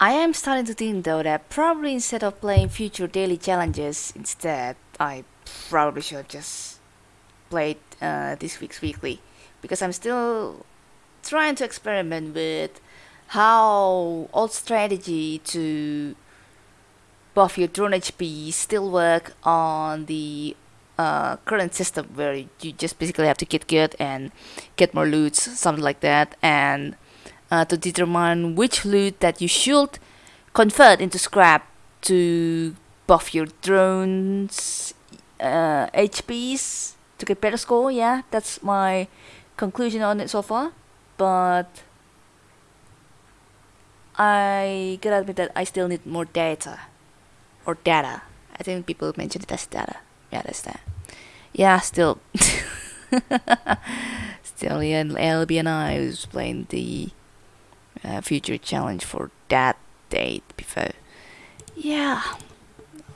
I am starting to think though that probably instead of playing future daily challenges, instead I probably should just play uh, this week's weekly. Because I'm still trying to experiment with how old strategy to buff your drone HP still work on the uh, current system where you just basically have to get good and get more loot, something like that, and uh, to determine which loot that you should convert into scrap to buff your drones uh, HPs to get better score. Yeah, that's my conclusion on it so far. But I gotta admit that I still need more data or data. I think people mentioned it as data. Yeah, that's that. Yeah, still. still, yeah, LB and I was playing the uh, future challenge for that date before. Yeah,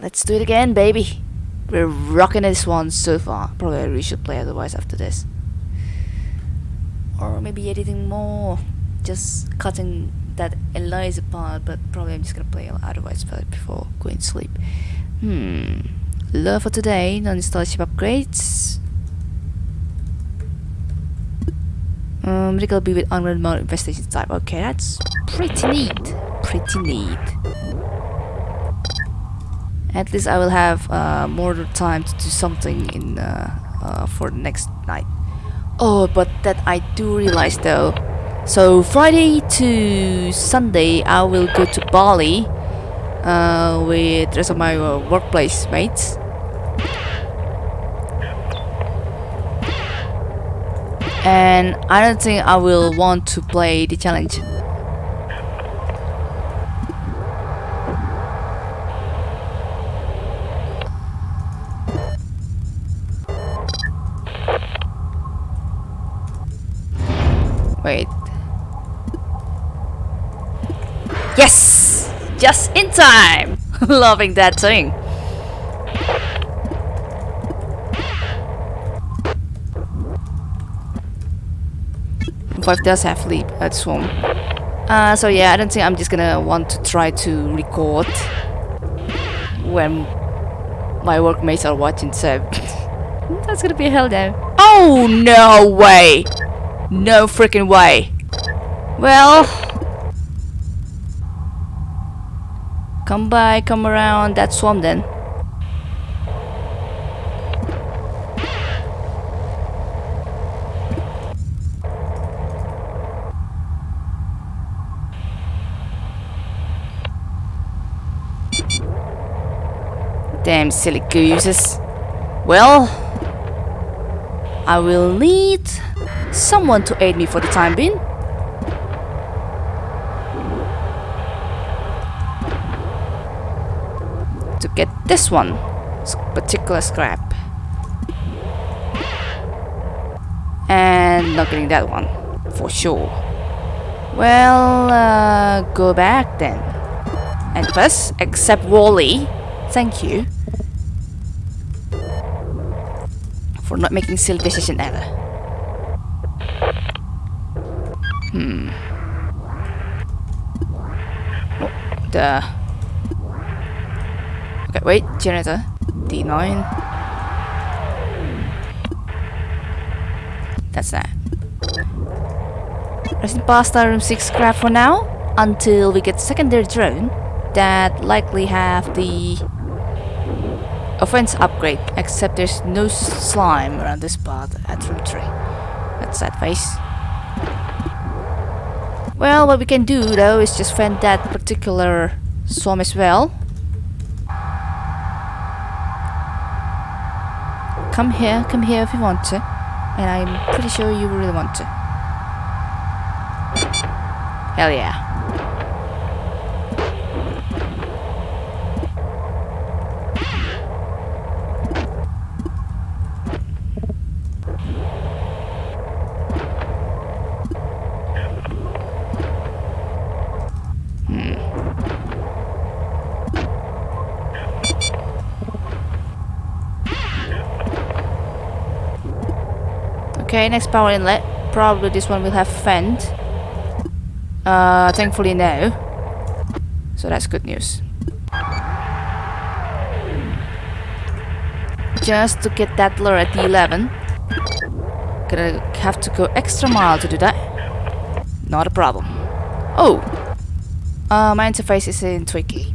let's do it again, baby. We're rocking this one so far. Probably we should play otherwise after this. Or maybe editing more, just cutting that Eliza part, but probably I'm just gonna play otherwise before going to sleep. Hmm. Love for today, non-install ship upgrades. Um, medical be with unrelated mode investigation type. Okay, that's pretty neat. Pretty neat. At least I will have uh, more time to do something in uh, uh, for the next night. Oh, but that I do realize though. So Friday to Sunday, I will go to Bali uh, with the rest of my uh, workplace mates. And I don't think I will want to play the challenge. Wait. Yes! Just in time! Loving that thing. Five does have leap at swim. Uh, so yeah, I don't think I'm just gonna want to try to record when my workmates are watching, so that's gonna be hell now. Oh no way! No freaking way! Well, come by, come around that swarm then. Damn silly gooses. Well, I will need someone to aid me for the time being. To get this one, particular scrap. And not getting that one, for sure. Well, uh, go back then. And first, accept Wally. Thank you. For not making silly decision ever. Hmm. Oh, the... Okay, wait, generator. D9. That's that. Resident Pasta Room 6 scrap for now, until we get secondary drone that likely have the offense upgrade, except there's no slime around this part at room 3. That's that face. Well, what we can do though is just vent that particular swarm as well. Come here, come here if you want to. And I'm pretty sure you really want to. Hell yeah. Okay, next power inlet. Probably this one will have vent. Uh, thankfully no. So that's good news. Just to get that lure at the 11. Gonna have to go extra mile to do that. Not a problem. Oh! Uh, my interface is in Twiki.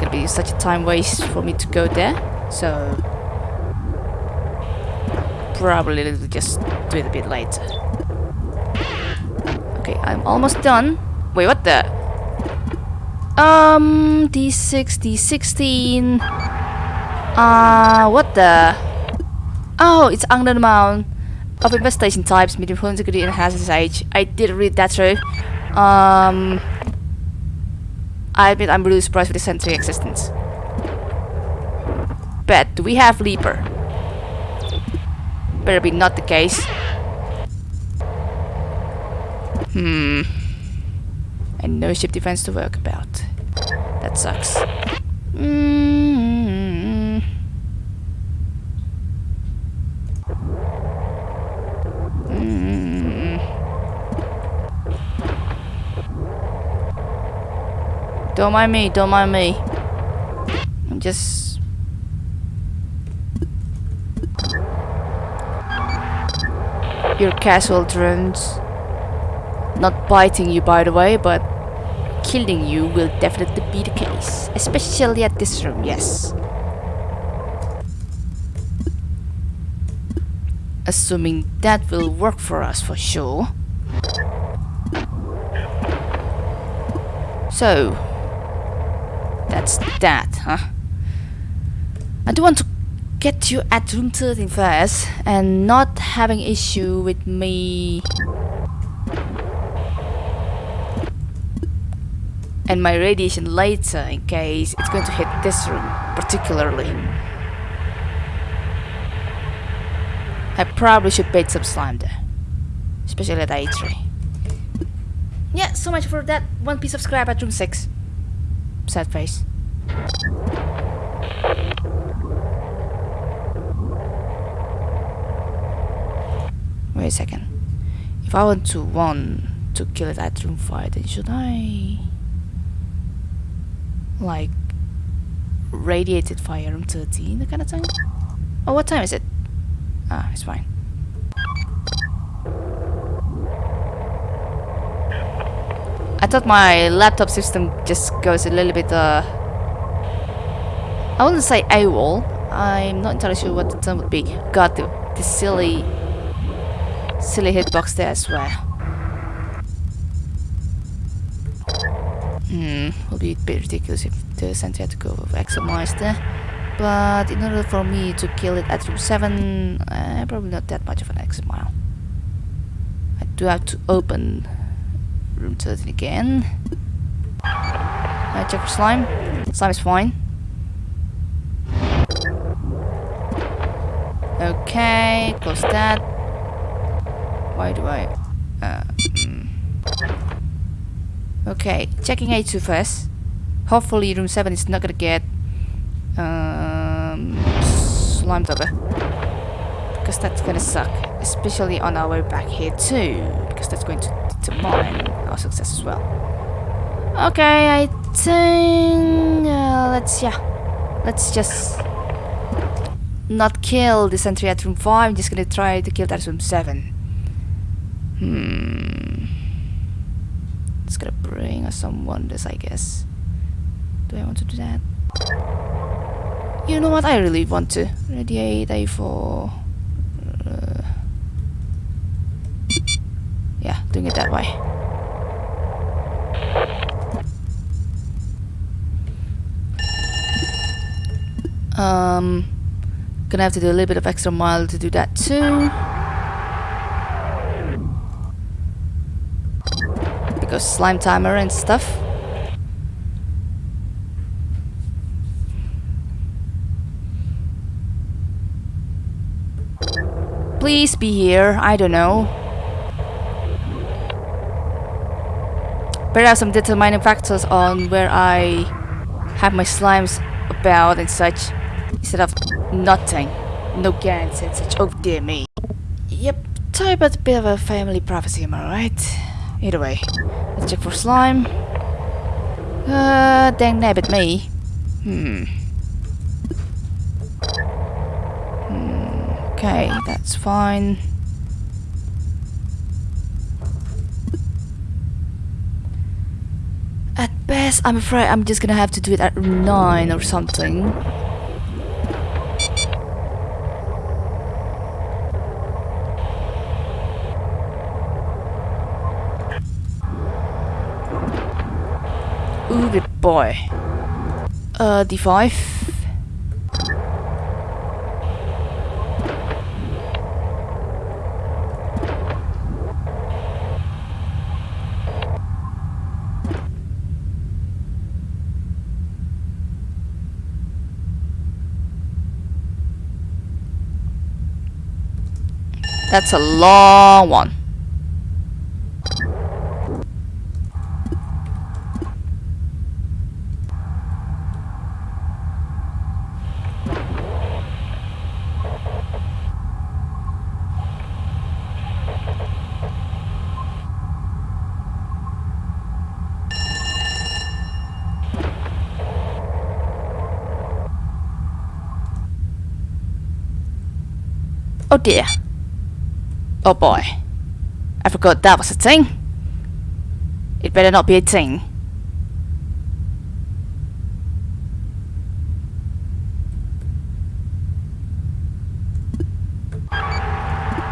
Gonna be such a time waste for me to go there. So... Probably just do it a bit later. Okay, I'm almost done. Wait, what the? Um, D6, D16. Uh, what the? Oh, it's under the amount of investigation types, medium integrity, and hazardous age. I did read that through. Um, I admit I'm really surprised with the sentry existence. Bet, do we have Leaper? Better be not the case. Hmm. And no ship defense to work about. That sucks. Mm. Mm. Don't mind me, don't mind me. I'm just... Your casual drones. Not biting you, by the way, but killing you will definitely be the case. Especially at this room, yes. Assuming that will work for us for sure. So, that's that, huh? I do want to get you at room 13 first and not having issue with me and my radiation later in case it's going to hit this room particularly. I probably should bait some slime there, especially at A3. Yeah, so much for that one piece of scrap at room 6. Sad face. Wait a second. If I want to want to kill it room 5, then should I like radiated fire room 13 the kind of thing? Oh what time is it? Ah it's fine. I thought my laptop system just goes a little bit uh I wouldn't say AWOL I'm not entirely sure what the term would be. Got the, the silly silly hitbox there as well Hmm, would be a bit ridiculous if the sentry had to go with Exomeister. But in order for me to kill it at room 7, uh, probably not that much of an mile. I do have to open room 13 again. Uh, check for slime. Slime is fine. Okay, close that. Why do I... Uh, mm. Okay, checking A2 first. Hopefully room 7 is not gonna get um, slimed over. Because that's gonna suck. Especially on our way back here too. Because that's going to determine our success as well. Okay, I think... Uh, let's, yeah. Let's just... Not kill the sentry at room 5. I'm just gonna try to kill that at room 7. Hmm it's gonna bring us some wonders, I guess. Do I want to do that? You know what? I really want to. Radiate A4. Uh, yeah, doing it that way. Um, gonna have to do a little bit of extra mile to do that too. Because slime timer and stuff. Please be here, I don't know. But have some determining factors on where I have my slimes about and such instead of nothing. No guarantee and such. Oh dear me. Yep, talk about a bit of a family prophecy, am I right? Either way, let's check for slime. Uh, dang nabbit me. Hmm. hmm. Okay, that's fine. At best, I'm afraid I'm just gonna have to do it at 9 or something. Ooh, good boy. Uh, D5. That's a long one. Oh dear. Oh boy. I forgot that was a thing. It better not be a thing.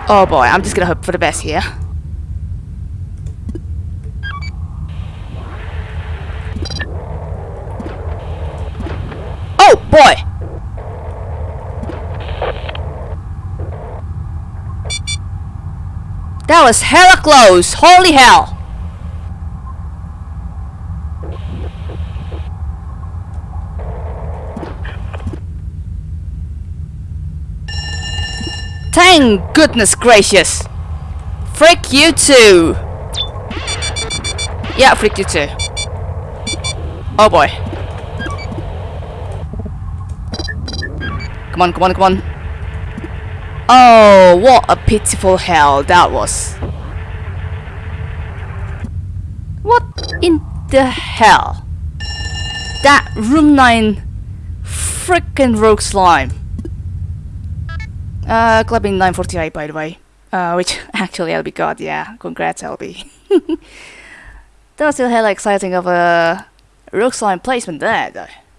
Oh boy, I'm just gonna hope for the best here. Oh boy! That was hella close. Holy hell. Thank goodness gracious. Freak you too. Yeah, freak you too. Oh boy. Come on, come on, come on. Oh, what a pitiful hell that was. What in the hell? That room 9 freaking rogue slime. Uh, clubbing 948 by the way. Uh, which actually LB got, yeah. Congrats LB. still hella exciting of a rogue slime placement there though.